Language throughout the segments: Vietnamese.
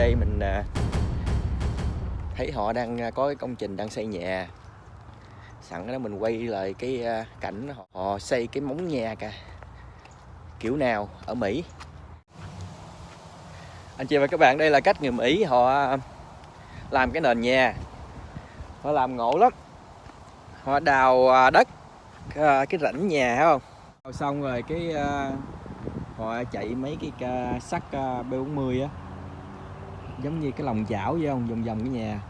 đây mình à, thấy họ đang à, có cái công trình đang xây nhà. Sẵn đó mình quay lại cái à, cảnh họ, xây cái móng nhà cả kiểu nào ở Mỹ. Anh chị và các bạn đây là cách người Mỹ họ làm cái nền nhà. Họ làm ngộ lắm. Họ đào đất cái rãnh nhà thấy không? Đào xong rồi cái họ chạy mấy cái sắt B40 á giống như cái lòng chảo vậy không? Vòng vòng cái nhà.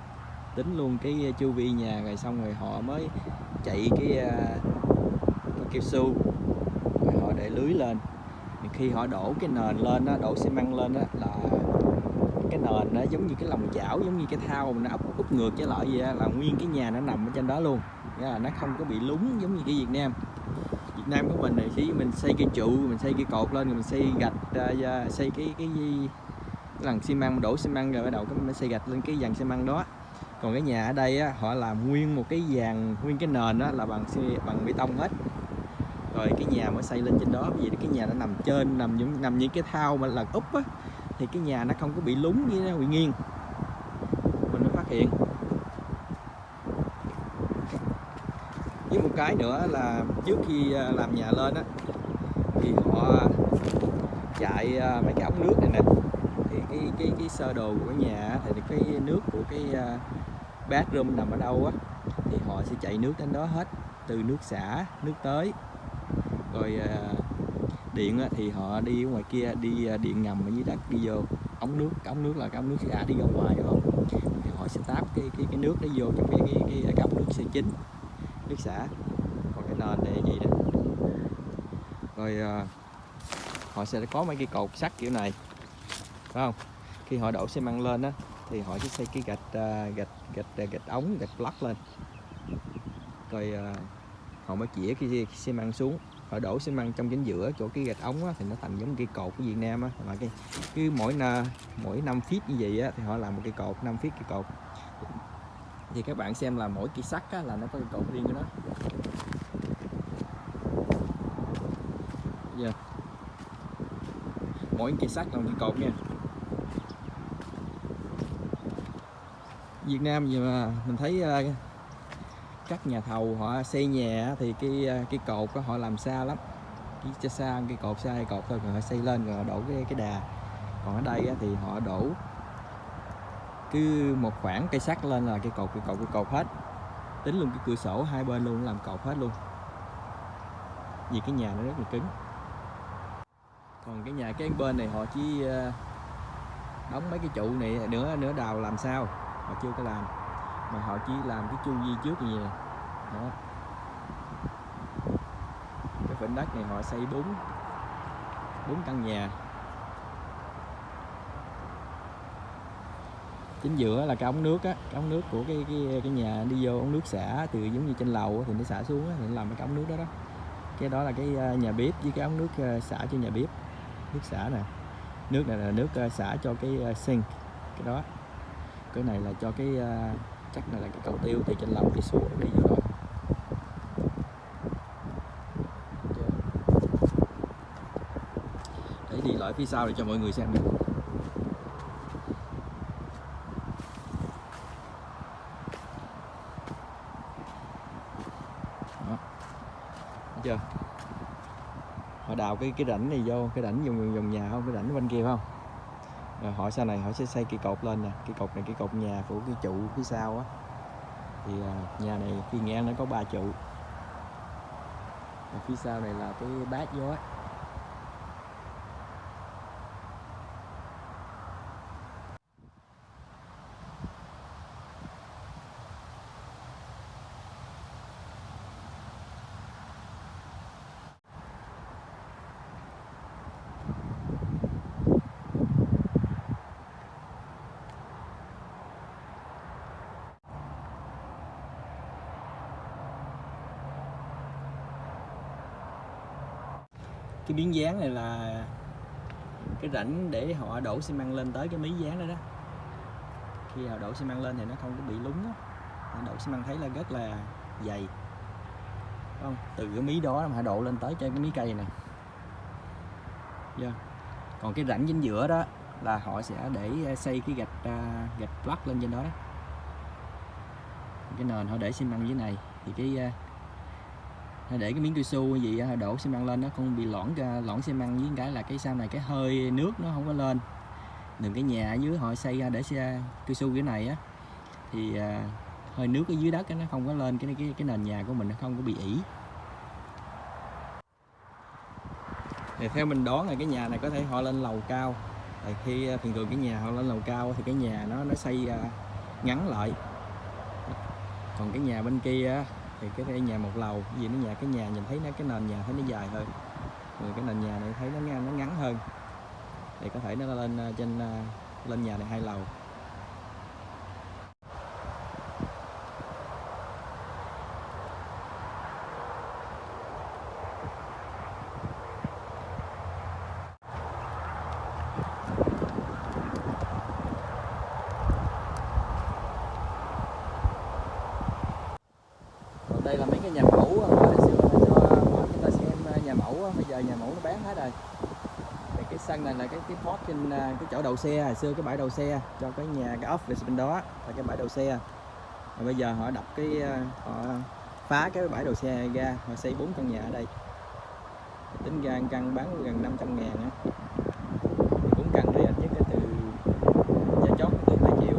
Tính luôn cái ờ, chu vi nhà rồi xong rồi họ mới chạy cái, ờ, cái kêu su. Rồi họ để lưới lên. Thì khi họ đổ cái nền lên đó, đổ xi măng lên đó là cái nền nó giống như cái lòng chảo giống như cái thao mà nó úp, úp ngược trở lại vậy đó, là nguyên cái nhà nó nằm ở trên đó luôn. Nghĩa là nó không có bị lún giống như cái Việt Nam. Việt Nam của mình thì chỉ mình xây cái trụ mình xây cái cột lên mình xây gạch ờ, xây cái cái gì lần xi măng đổ xi măng rồi bắt đầu cái xây gạch lên cái dàn xi măng đó. Còn cái nhà ở đây á, họ làm nguyên một cái dàn nguyên cái nền đó là bằng xi bằng bê tông hết. Rồi cái nhà mới xây lên trên đó vì cái nhà nó nằm trên nằm những nằm như cái thao mà là úp á thì cái nhà nó không có bị lún như nó bị nghiêng. Mình mới phát hiện. Với một cái nữa là trước khi à, làm nhà lên á thì họ chạy à, mấy cái ống nước này nè cái cái cái sơ đồ của nhà thì cái nước của cái à, bathroom nằm ở đâu á thì họ sẽ chạy nước đến đó hết từ nước xả nước tới. Rồi à, điện á, thì họ đi ngoài kia đi à, điện ngầm ở dưới đất đi vô ống nước cái ống nước là cái ống nước xả đi ra ngoài đúng không? Thì họ sẽ táp cái cái cái nước đó vô trong cái cái cái, cái ống nước xe chính nước xả. Còn cái nền này vậy đó. Rồi à, họ sẽ có mấy cái cột sắt kiểu này phải không? Khi họ đổ xi măng lên á thì họ sẽ xây cái gạch à, gạch gạch à, gạch ống gạch block lên. Rồi à, họ mới chĩa cái, xi măng xuống. Họ đổ xi măng trong chính giữa chỗ cái gạch ống á, thì nó thành giống cây cột của Việt Nam á. Mà cái cứ mỗi mỗi 5 feet như vậy á, thì họ làm một cây cột 5 feet cây cột. Thì các bạn xem là mỗi cây sắt á, là nó có cây cột riêng của nó. Yeah. mỗi cây sắt là một cây cột nha. Việt Nam gì mà mình thấy ờ, các nhà thầu họ xây nhà thì cái ờ, cái cột có họ làm xa lắm. Cái cho xa, cái cột xa, cái cột thôi, rồi họ xây lên rồi họ đổ cái cái đà. Còn ở đây thì họ đổ cứ một khoảng cây sắt lên là cái cột cái cột cái cột hết. Tính luôn cái cửa sổ hai bên luôn, làm cột hết luôn. Vì cái nhà nó rất là cứng. Còn cái nhà cái bên này họ chỉ ờ, đóng mấy cái trụ này nữa nữa đào làm sao họ chưa có làm. Mà họ chỉ làm cái chu vi trước như vậy đó. Cái phần đất này họ xây bốn bốn căn nhà. Chính giữa là cái ống nước á cái ống nước của cái cái cái nhà đi vô ống nước xả từ giống như trên lầu thì nó xả xuống á, thì nó làm cái ống nước đó đó. Cái đó là cái ờ, nhà bếp với cái ống nước ờ, xả cho nhà bếp. Nước xả nè. Nước này là nước ờ, xả cho cái sink cái đó cái này là cho cái uh, chắc này là cái cầu tiêu từ trên lầu đi xuống đi vô đó. Để đi lại phía sau để cho mọi người xem nè. Đó. Thấy chưa? Họ đào cái cái rãnh này vô cái rãnh vòng vòng nhà không? Cái rãnh bên kia không? Ờ, rồi họ sau này họ sẽ xây cây cột lên nè. Cây cột này cây cột nhà của cái trụ phía sau á. Thì ờ, nhà này khi nghe nó có ba trụ. Và phía sau này là cái bát gió cái miếng dán này là cái rãnh để họ đổ xi măng lên tới cái miếng dán đó đó. Khi họ đổ xi măng lên thì nó không có bị lún đó Họ đổ xi măng thấy là rất là dày. Đúng không? Từ cái mí đó mà họ đổ lên tới trên cái mí cây này. Yeah. còn cái rãnh chính giữa đó là họ sẽ để à, xây cái gạch à, gạch block lên trên đó đó. Cái nền họ để xi măng dưới này. Thì cái à, để cái miếng cao su gì à, đổ xi măng lên nó không bị lõn ra lõn xi măng với cái là cái sau này cái hơi nước nó không có lên. Đừng cái nhà ở dưới họ xây ra để xe cao su cái này á thì à, hơi nước ở dưới đất á, nó không có lên cái cái cái nền nhà của mình nó không có bị ỉ. Thì theo mình đoán là cái nhà này có thể họ lên lầu cao. Tại khi à, thường thường cái nhà họ lên lầu cao thì cái nhà nó nó xây à, ngắn lại. Còn cái nhà bên kia thì cái cái nhà một lầu vì nó nhà, cái nhà nhìn thấy nó, cái nền nhà thấy nó dài hơn. Rồi cái nền nhà này thấy nó ngang, nó ngắn hơn. Thì có thể nó lên ờ, trên ờ, lên nhà này hai lầu. Đây là mấy cái nhà mẫu hồi xưa là cho ờ, chúng ta xem ờ, nhà mẫu ờ, bây giờ nhà mẫu nó bán hết rồi. Thì cái sân này là cái cái pot trên cái chỗ đầu xe, hồi xưa cái bãi đầu xe, cho cái nhà, cái office bên đó là cái bãi đầu xe. Rồi bây giờ họ đập cái họ phá cái bãi đầu xe ra, họ xây bốn căn nhà ở đây. Tính ra căn bán gần 500 ngàn á bốn căn đây ít nhất là từ giá chót từ 2 triệu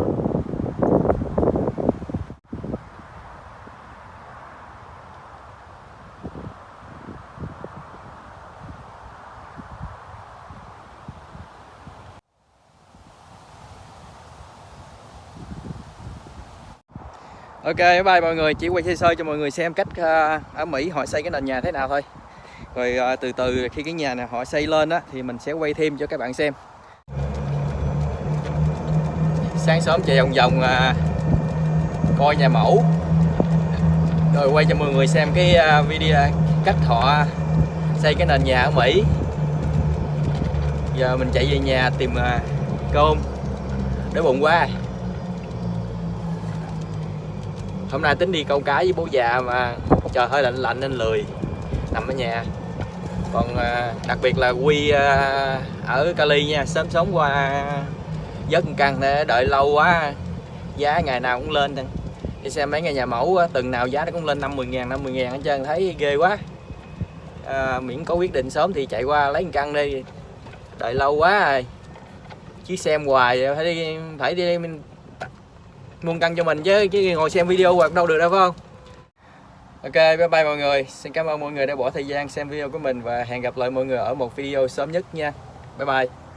Ok, bye bye mọi người, chỉ quay sơ sơ cho mọi người xem cách à, ở Mỹ họ xây cái nền nhà thế nào thôi. Rồi à, từ từ khi cái nhà này họ xây lên á thì mình sẽ quay thêm cho các bạn xem. Sáng sớm chạy vòng vòng à, coi nhà mẫu. Rồi quay cho mọi người xem cái video cách họ xây cái nền nhà ở Mỹ. Giờ mình chạy về nhà tìm cơm để bụng quá hôm nay tính đi câu cá với bố già mà trời hơi lạnh lạnh nên lười nằm ở nhà. Còn à, đặc biệt là quy à, ở Cali nha sớm sớm qua dớt căng căn để đợi lâu quá giá ngày nào cũng lên đi xem mấy ngày nhà mẫu từng nào giá nó cũng lên 50 ngàn 50 ngàn hết trơn thấy ghê quá. À, miễn có quyết định sớm thì chạy qua lấy căn đi đợi lâu quá rồi. Chiếc xem hoài phải đi phải đi mình mua căn cho mình chứ chứ ngồi xem video hoặc đâu được đâu, phải không? Ok, bye bye mọi người. Xin cảm ơn mọi người đã bỏ thời gian xem video của mình Và hẹn gặp lại mọi người ở một video sớm nhất nha. Bye bye.